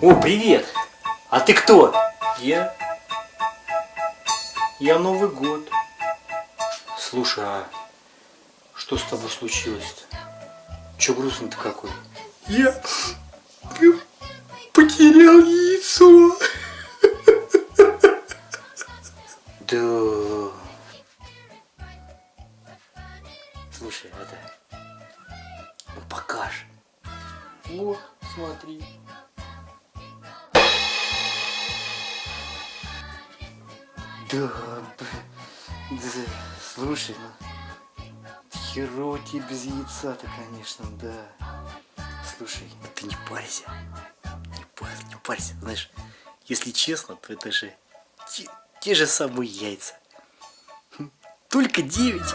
О, привет! А ты кто? Я? Я Новый год. Слушай, а что с тобой случилось-то? Че грустный-то какой? Я потерял яйцо. Да. Слушай, это... Ну покаж. О, смотри. Да, да, слушай, ну, херово тебе без яйца-то, конечно, да. Слушай, ну ты не парься, не парься, не парься, знаешь, если честно, то это же те, те же самые яйца. Хм, Только девять.